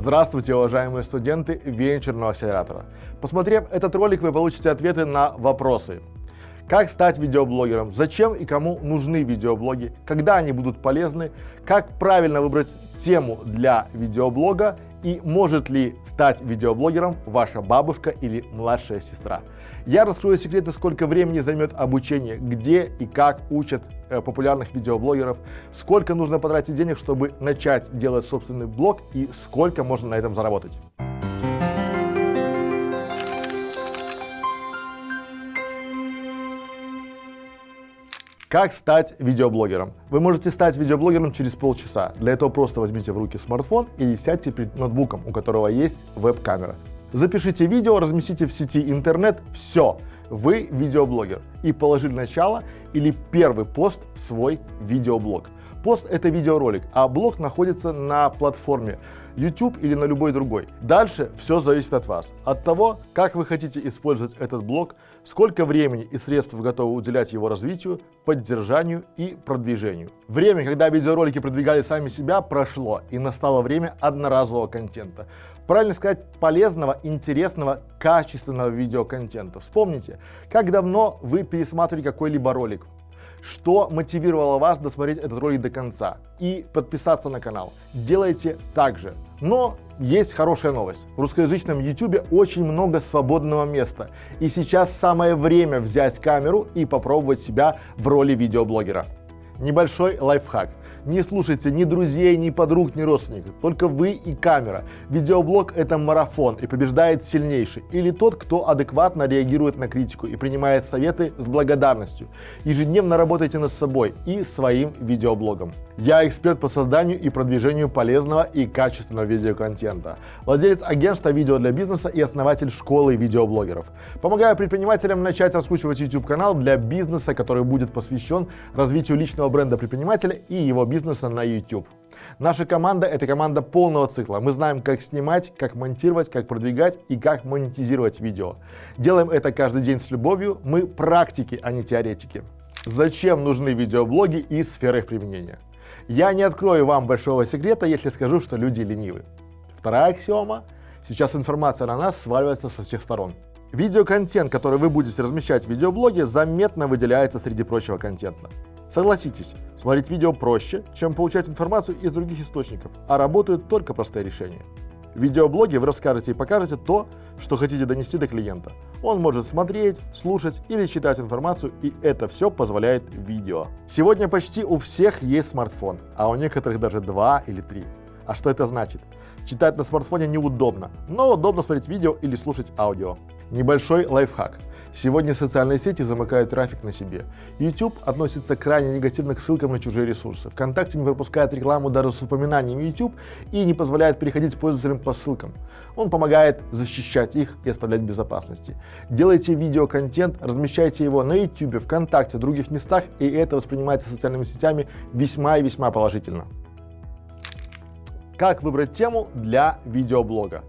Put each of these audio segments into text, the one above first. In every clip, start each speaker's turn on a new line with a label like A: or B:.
A: Здравствуйте, уважаемые студенты венчурного акселератора. Посмотрев этот ролик, вы получите ответы на вопросы. Как стать видеоблогером? Зачем и кому нужны видеоблоги? Когда они будут полезны? Как правильно выбрать тему для видеоблога? И может ли стать видеоблогером ваша бабушка или младшая сестра? Я раскрою секреты, сколько времени займет обучение, где и как учат э, популярных видеоблогеров, сколько нужно потратить денег, чтобы начать делать собственный блог и сколько можно на этом заработать. Как стать видеоблогером? Вы можете стать видеоблогером через полчаса. Для этого просто возьмите в руки смартфон и сядьте перед ноутбуком, у которого есть веб-камера. Запишите видео, разместите в сети интернет, все, вы видеоблогер. И положили начало или первый пост в свой видеоблог. Пост — это видеоролик, а блог находится на платформе YouTube или на любой другой. Дальше все зависит от вас, от того, как вы хотите использовать этот блог, сколько времени и средств вы готовы уделять его развитию, поддержанию и продвижению. Время, когда видеоролики продвигали сами себя, прошло, и настало время одноразового контента. Правильно сказать, полезного, интересного, качественного видеоконтента. Вспомните, как давно вы пересматривали какой-либо ролик, что мотивировало вас досмотреть этот ролик до конца и подписаться на канал. Делайте так же. Но есть хорошая новость. В русскоязычном YouTube очень много свободного места. И сейчас самое время взять камеру и попробовать себя в роли видеоблогера. Небольшой лайфхак. Не слушайте ни друзей, ни подруг, ни родственников. Только вы и камера. Видеоблог — это марафон, и побеждает сильнейший. Или тот, кто адекватно реагирует на критику и принимает советы с благодарностью. Ежедневно работайте над собой и своим видеоблогом. Я эксперт по созданию и продвижению полезного и качественного видеоконтента. Владелец агентства видео для бизнеса и основатель школы видеоблогеров. Помогаю предпринимателям начать раскручивать YouTube-канал для бизнеса, который будет посвящен развитию личного бренда предпринимателя и его бизнеса на YouTube. Наша команда – это команда полного цикла. Мы знаем, как снимать, как монтировать, как продвигать и как монетизировать видео. Делаем это каждый день с любовью. Мы практики, а не теоретики. Зачем нужны видеоблоги и сферы их применения? Я не открою вам большого секрета, если скажу, что люди ленивы. Вторая аксиома – сейчас информация на нас сваливается со всех сторон. Видеоконтент, который вы будете размещать в видеоблоге, заметно выделяется среди прочего контента. Согласитесь, смотреть видео проще, чем получать информацию из других источников, а работают только простые решения. В видеоблоге вы расскажете и покажете то, что хотите донести до клиента. Он может смотреть, слушать или читать информацию, и это все позволяет видео. Сегодня почти у всех есть смартфон, а у некоторых даже два или три. А что это значит? Читать на смартфоне неудобно, но удобно смотреть видео или слушать аудио. Небольшой лайфхак. Сегодня социальные сети замыкают трафик на себе. YouTube относится крайне негативно к ссылкам на чужие ресурсы. ВКонтакте не пропускает рекламу даже с упоминанием YouTube и не позволяет переходить пользователям по ссылкам. Он помогает защищать их и оставлять в безопасности. Делайте видеоконтент, размещайте его на YouTube, ВКонтакте, в других местах, и это воспринимается социальными сетями весьма и весьма положительно. Как выбрать тему для видеоблога?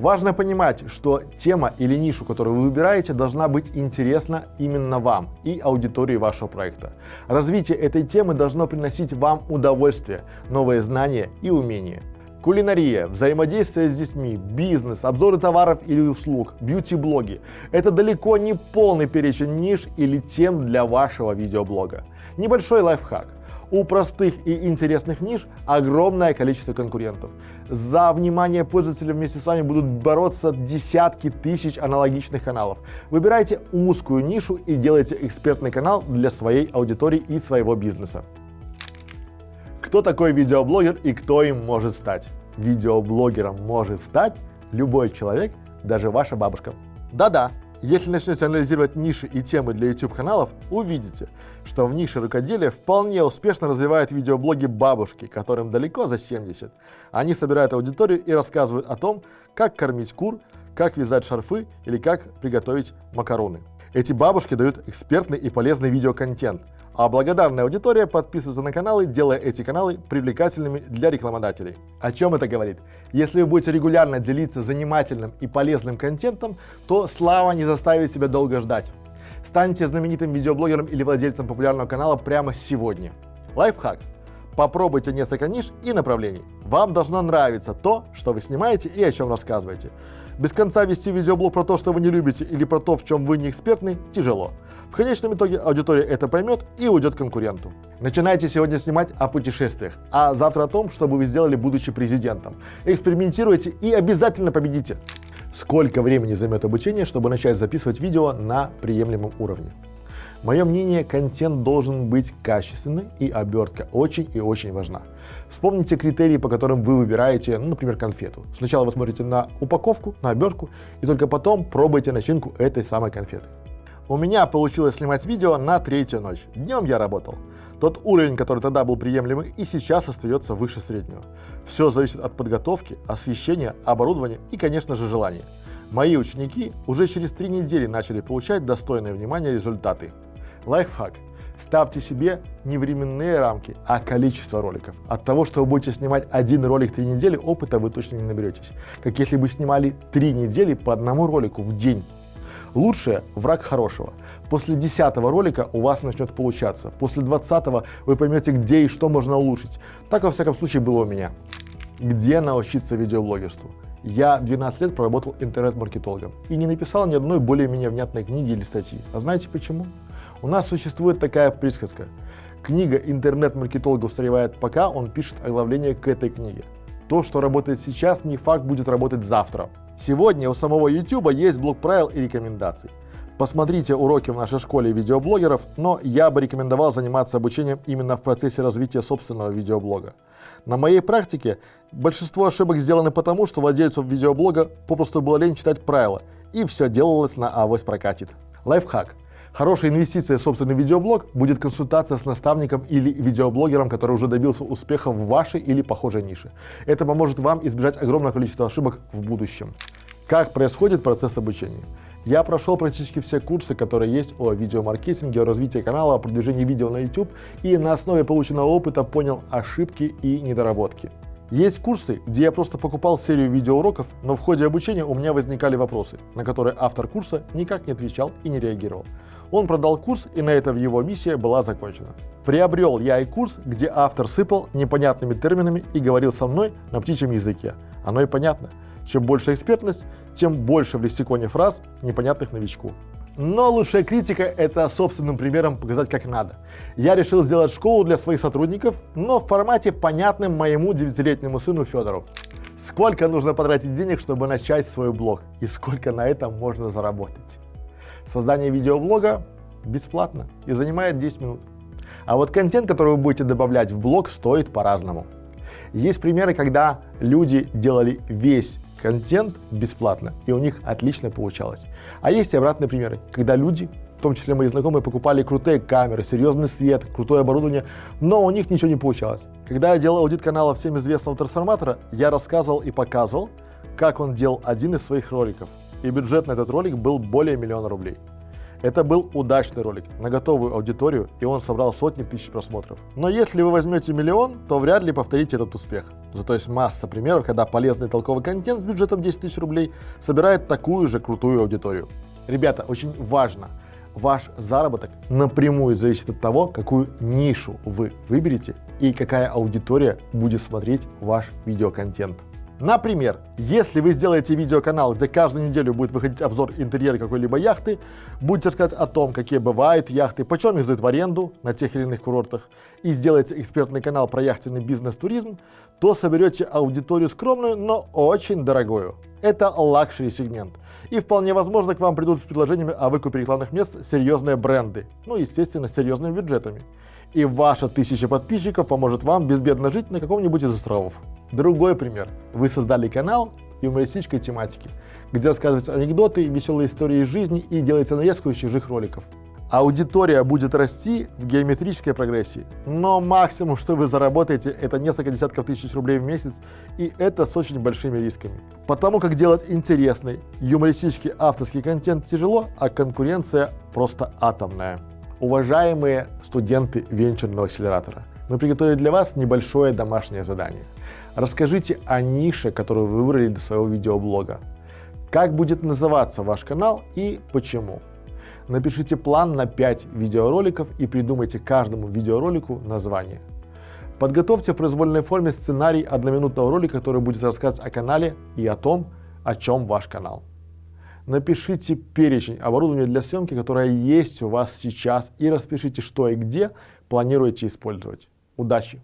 A: Важно понимать, что тема или нишу, которую вы выбираете, должна быть интересна именно вам и аудитории вашего проекта. Развитие этой темы должно приносить вам удовольствие, новые знания и умения. Кулинария, взаимодействие с детьми, бизнес, обзоры товаров или услуг, бьюти-блоги – это далеко не полный перечень ниш или тем для вашего видеоблога. Небольшой лайфхак. У простых и интересных ниш огромное количество конкурентов. За внимание пользователя вместе с вами будут бороться десятки тысяч аналогичных каналов. Выбирайте узкую нишу и делайте экспертный канал для своей аудитории и своего бизнеса. Кто такой видеоблогер и кто им может стать? Видеоблогером может стать любой человек, даже ваша бабушка. Да-да, если начнете анализировать ниши и темы для YouTube-каналов, увидите, что в нише рукоделия вполне успешно развивают видеоблоги бабушки, которым далеко за 70. Они собирают аудиторию и рассказывают о том, как кормить кур, как вязать шарфы или как приготовить макароны. Эти бабушки дают экспертный и полезный видеоконтент, а благодарная аудитория подписывается на каналы, делая эти каналы привлекательными для рекламодателей. О чем это говорит? Если вы будете регулярно делиться занимательным и полезным контентом, то слава не заставит себя долго ждать. Станьте знаменитым видеоблогером или владельцем популярного канала прямо сегодня. Лайфхак. Попробуйте несколько ниш и направлений. Вам должно нравиться то, что вы снимаете и о чем рассказываете. Без конца вести видеоблог про то, что вы не любите или про то, в чем вы не экспертны, тяжело. В конечном итоге аудитория это поймет и уйдет конкуренту. Начинайте сегодня снимать о путешествиях, а завтра о том, что бы вы сделали, будучи президентом. Экспериментируйте и обязательно победите. Сколько времени займет обучение, чтобы начать записывать видео на приемлемом уровне? Мое мнение, контент должен быть качественный и обертка очень и очень важна. Вспомните критерии, по которым вы выбираете, ну, например, конфету. Сначала вы смотрите на упаковку, на обертку, и только потом пробуйте начинку этой самой конфеты. У меня получилось снимать видео на третью ночь. Днем я работал. Тот уровень, который тогда был приемлемый, и сейчас остается выше среднего. Все зависит от подготовки, освещения, оборудования и, конечно же, желания. Мои ученики уже через три недели начали получать достойное внимание результаты. Лайфхак. Ставьте себе не временные рамки, а количество роликов. От того, что вы будете снимать один ролик три недели, опыта вы точно не наберетесь. Как если бы снимали три недели по одному ролику в день. Лучшее – враг хорошего. После десятого ролика у вас начнет получаться. После двадцатого вы поймете, где и что можно улучшить. Так, во всяком случае, было у меня. Где научиться видеоблогерству? Я 12 лет проработал интернет-маркетологом и не написал ни одной более-менее внятной книги или статьи. А знаете почему? У нас существует такая присказка. Книга интернет-маркетолога устаревает пока он пишет оглавление к этой книге. То, что работает сейчас, не факт будет работать завтра. Сегодня у самого YouTube есть блок правил и рекомендаций. Посмотрите уроки в нашей школе видеоблогеров, но я бы рекомендовал заниматься обучением именно в процессе развития собственного видеоблога. На моей практике большинство ошибок сделаны потому, что владельцу видеоблога попросту было лень читать правила, и все делалось на авось прокатит. Лайфхак. Хорошая инвестиция в собственный видеоблог будет консультация с наставником или видеоблогером, который уже добился успеха в вашей или похожей нише. Это поможет вам избежать огромного количества ошибок в будущем. Как происходит процесс обучения? Я прошел практически все курсы, которые есть о видеомаркетинге, о развитии канала, о продвижении видео на YouTube и на основе полученного опыта понял ошибки и недоработки. Есть курсы, где я просто покупал серию видеоуроков, но в ходе обучения у меня возникали вопросы, на которые автор курса никак не отвечал и не реагировал. Он продал курс, и на этом его миссия была закончена. Приобрел я и курс, где автор сыпал непонятными терминами и говорил со мной на птичьем языке. Оно и понятно. Чем больше экспертность, тем больше в лексиконе фраз, непонятных новичку. Но лучшая критика – это собственным примером показать как надо. Я решил сделать школу для своих сотрудников, но в формате понятным моему девятилетнему сыну Федору. Сколько нужно потратить денег, чтобы начать свой блог, и сколько на этом можно заработать. Создание видеоблога бесплатно и занимает 10 минут. А вот контент, который вы будете добавлять в блог, стоит по-разному. Есть примеры, когда люди делали весь контент бесплатно, и у них отлично получалось. А есть и обратные примеры, когда люди, в том числе мои знакомые, покупали крутые камеры, серьезный свет, крутое оборудование, но у них ничего не получалось. Когда я делал аудит канала всем известного трансформатора, я рассказывал и показывал, как он делал один из своих роликов и бюджет на этот ролик был более миллиона рублей. Это был удачный ролик на готовую аудиторию, и он собрал сотни тысяч просмотров. Но если вы возьмете миллион, то вряд ли повторите этот успех. Зато есть масса примеров, когда полезный толковый контент с бюджетом 10 тысяч рублей собирает такую же крутую аудиторию. Ребята, очень важно, ваш заработок напрямую зависит от того, какую нишу вы выберете и какая аудитория будет смотреть ваш видеоконтент. Например, если вы сделаете видеоканал, где каждую неделю будет выходить обзор интерьера какой-либо яхты, будете рассказать о том, какие бывают яхты, почем их сдают в аренду на тех или иных курортах, и сделаете экспертный канал про яхтенный бизнес-туризм, то соберете аудиторию скромную, но очень дорогую. Это luxury сегмент. И вполне возможно к вам придут с предложениями о выкупе рекламных мест серьезные бренды, ну естественно с серьезными бюджетами и ваша тысяча подписчиков поможет вам безбедно жить на каком-нибудь из островов. Другой пример. Вы создали канал юмористической тематики, где рассказываются анекдоты, веселые истории из жизни и делается нарезку из чужих роликов. Аудитория будет расти в геометрической прогрессии, но максимум, что вы заработаете, это несколько десятков тысяч рублей в месяц, и это с очень большими рисками. Потому как делать интересный, юмористический авторский контент тяжело, а конкуренция просто атомная. Уважаемые студенты венчурного акселератора, мы приготовили для вас небольшое домашнее задание. Расскажите о нише, которую вы выбрали для своего видеоблога. Как будет называться ваш канал и почему. Напишите план на 5 видеороликов и придумайте каждому видеоролику название. Подготовьте в произвольной форме сценарий одноминутного ролика, который будет рассказывать о канале и о том, о чем ваш канал. Напишите перечень оборудования для съемки, которое есть у вас сейчас и распишите, что и где планируете использовать. Удачи!